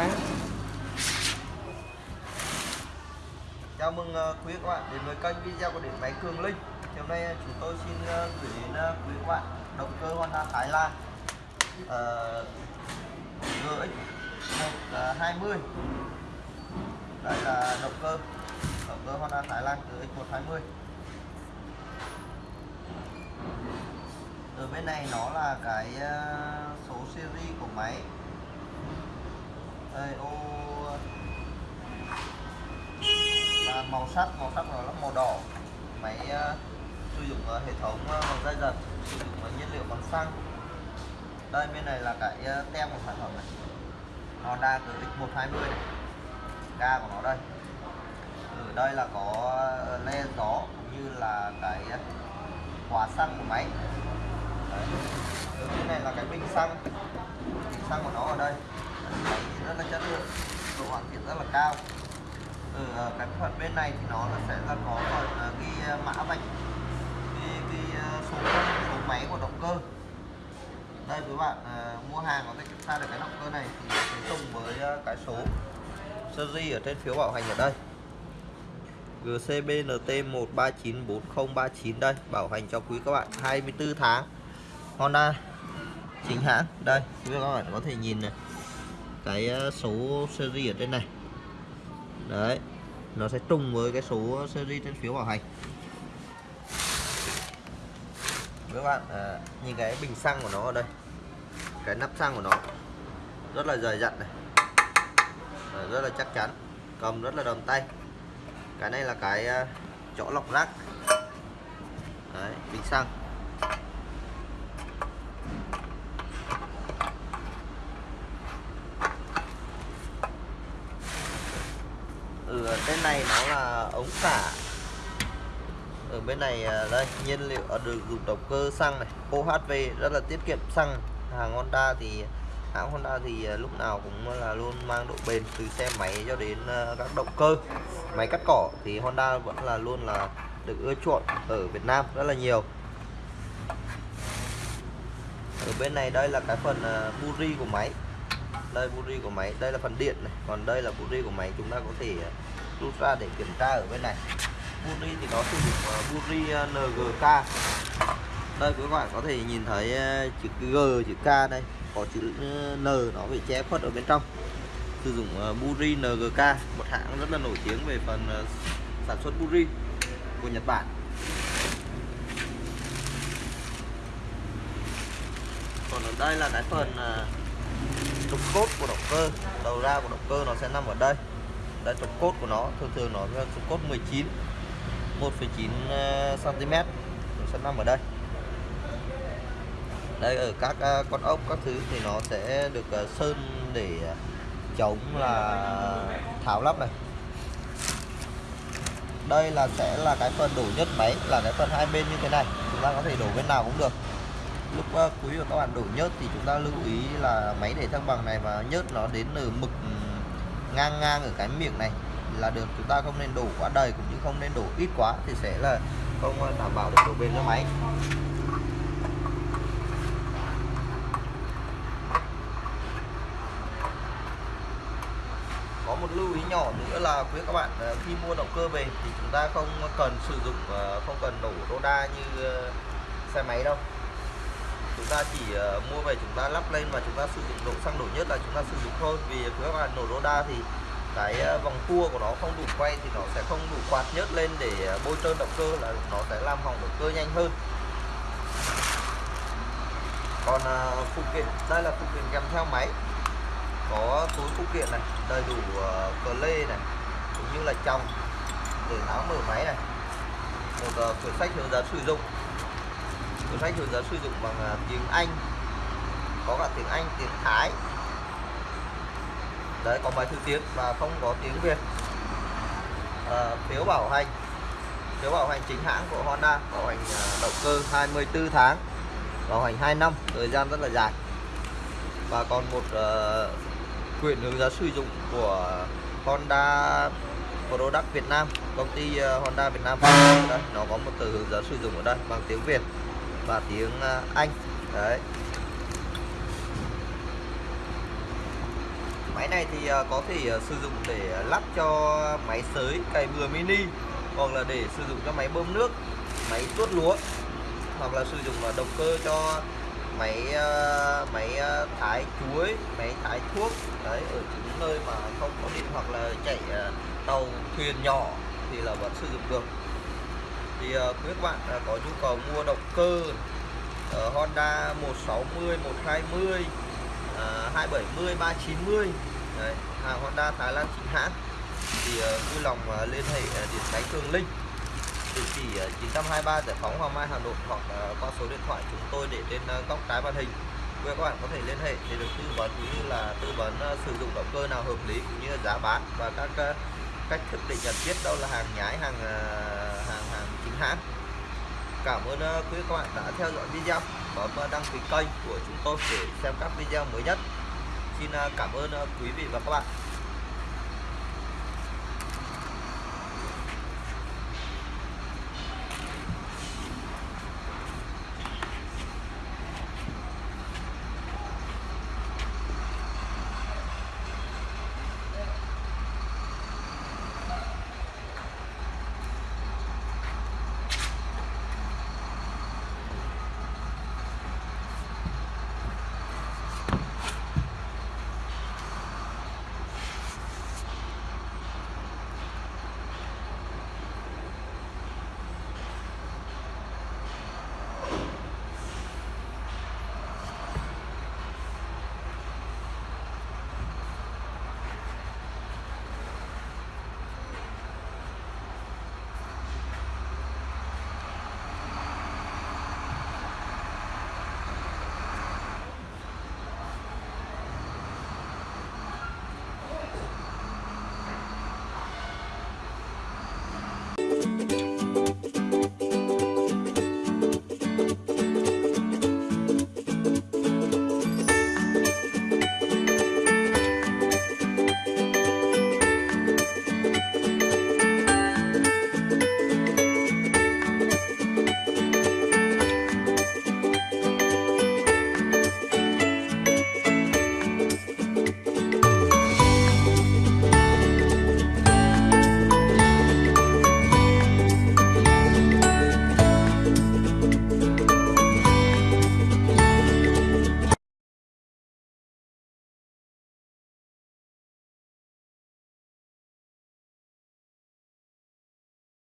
quay. Chào mừng ờ, quý các bạn đến với kênh video của điện máy Cường Linh. Hôm nay ờ, chúng tôi xin ờ, gửi đến quý các bạn động cơ Honda Thái Lan uh, GX 120. Đây là động cơ động cơ Honda Thái Lan GX 120. Ở bên này nó là cái số series của máy. Đây ô. Là màu sắc màu sắc nó là màu đỏ. Máy uh, sử dụng uh, hệ thống ờ, uh, bằng dây giật sử dụng uh, nhiên liệu bằng xăng. Đây bên này là cái uh, tem của sản phẩm này. Honda GX120 này. Ga của nó đây. Ở đây là có le gió cũng như là cái uh, khóa xăng của máy. Đấy. ở bên này là cái bình xăng. Bình xăng của nó ở đây. Máy rất là chất lượng. Độ hoàn thiện rất là cao. Ở ờ, cái phần bên này thì nó sẽ là có phần ghi ờ, mã vạch ghi, ghi ờ, số số máy của động cơ. Đây với bạn mua hàng có thể kiểm tra được cái động cơ này thì sẽ trùng với cái số series ở trên phiếu bảo hành ở đây. GCBNT 1394039 đây bảo hành cho quý các bạn 24 tháng. Honda chính hãng. Đây quý các bạn có thể nhìn này cái ờ, số series ở trên này. Đấy nó sẽ trùng với cái số series trên phiếu bảo hành. Các bạn à, nhìn cái bình xăng của nó ở đây cái nắp xăng của nó rất là dày dặn này. À, rất là chắc chắn cầm rất là đầm tay. Cái này là cái ờ, chỗ lọc rác. Đấy, bình xăng. Bên này nó là ống xả. Ở bên này à, đây, nhiên liệu à, được dùng động cơ xăng này OHV rất là tiết kiệm xăng. Hàng Honda thì, hãng Honda thì à, lúc nào cũng là luôn mang độ bền từ xe máy cho đến các động cơ. Máy cắt cỏ thì Honda vẫn là luôn là được ưa chuộng ở Việt Nam rất là nhiều. Ở bên này đây là cái phần buri của máy đây buri của máy, đây là phần điện này. Còn đây là buri của máy, chúng ta có thể ờ, rút ra để kiểm tra ở bên này. Buri thì nó sử dụng ờ, buri ờ, NGK đây các bạn có thể nhìn thấy chữ G, chữ K đây. Có chữ N, nó bị che khuất ở bên trong. Sử dụng buri NGK một hãng rất là nổi tiếng về phần sản xuất buri của Nhật Bản. Còn ở đây là cái phần trục cốt của động cơ. Đầu ra của động cơ nó sẽ nằm ở đây. Đây trục cốt của nó thường thường nó là trục cốt 19 1,9 cm nó sẽ nằm ở đây. Đây ở các ờ, con ốc các thứ thì nó sẽ được ờ, sơn để chống là tháo lắp này. Đây là sẽ là cái phần đổ nhất máy là cái phần hai bên như thế này. Chúng ta có thể đổ bên nào cũng được lúc uh, quý của các bạn đổ nhớt thì chúng ta lưu ý là máy để thăng bằng này và nhớt nó đến ở mực ừ, ngang ngang ở cái miệng này là được. Chúng ta không nên đổ quá đầy cũng như không nên đổ ít quá thì sẽ là không ờ, đảm bảo được độ bền cho máy. Có một lưu ý nhỏ nữa là quý các bạn ờ, khi mua động cơ về thì chúng ta không cần sử dụng ờ, không cần đổ đô đa như xe máy đâu chúng ta chỉ uh, mua về chúng ta lắp lên và chúng ta sử dụng đổ xăng đổ nhất là chúng ta sử dụng thôi. Vì các bạn nổ roda thì cái uh, vòng tua của nó không đủ quay thì nó sẽ không đủ quạt nhớt lên để uh, bôi trơn động cơ là nó sẽ làm hỏng động cơ nhanh hơn. Còn uh, phụ kiện đây là phụ kiện kèm theo máy. Có túi phụ kiện này đầy đủ uh, cờ lê này cũng như là trong để tháo mở máy này. Một uh, quyển sách hướng dẫn sử dụng cuốn sách hướng dẫn sử dụng bằng à, tiếng Anh có cả tiếng Anh tiếng Thái. Đấy có bài thứ tiếng và không có tiếng Việt. À, phiếu bảo hành phiếu bảo hành chính hãng của Honda bảo hành à, động cơ 24 tháng bảo hành 2 năm thời gian rất là dài. Và còn một à, uh, quyển hướng dẫn sử dụng của Honda Product Việt Nam công ty Honda Việt Nam. Đây, nó có một từ hướng dẫn sử dụng ở đây bằng tiếng Việt và tiếng ờ, Anh. Đấy. Máy này thì ờ, có thể ờ, sử dụng để lắp cho máy sới cày bừa mini hoặc là để sử dụng cho máy bơm nước, máy tuốt lúa hoặc là sử dụng động cơ cho máy máy thái chuối, máy thái thuốc. Đấy ở những nơi mà không có điện hoặc là chạy tàu thuyền nhỏ thì là vẫn sử dụng được thì ờ, quý các bạn ờ, có nhu cầu mua động cơ uh, Honda 160, 120, uh, 270, 390 Đấy, hàng Honda Thái Lan chính hãng. Thì uh, vui lòng uh, liên hệ uh, điện máy Cường Linh địa chỉ 923 Giải phóng Hoàng Mai Hà Nội hoặc qua số điện thoại chúng tôi để trên góc trái màn hình. Quý các bạn có thể liên hệ để được tư vấn cũng như là tư vấn sử dụng động cơ nào hợp lý cũng như là giá bán và các cách thức để nhận biết đâu là hàng nhái hàng uh, hàng hàng chính hãng. Cảm ơn uh, quý các bạn đã theo dõi video. Bấm uh, đăng ký kênh của chúng tôi để xem các video mới nhất. Xin uh, cảm ơn uh, quý vị và các bạn.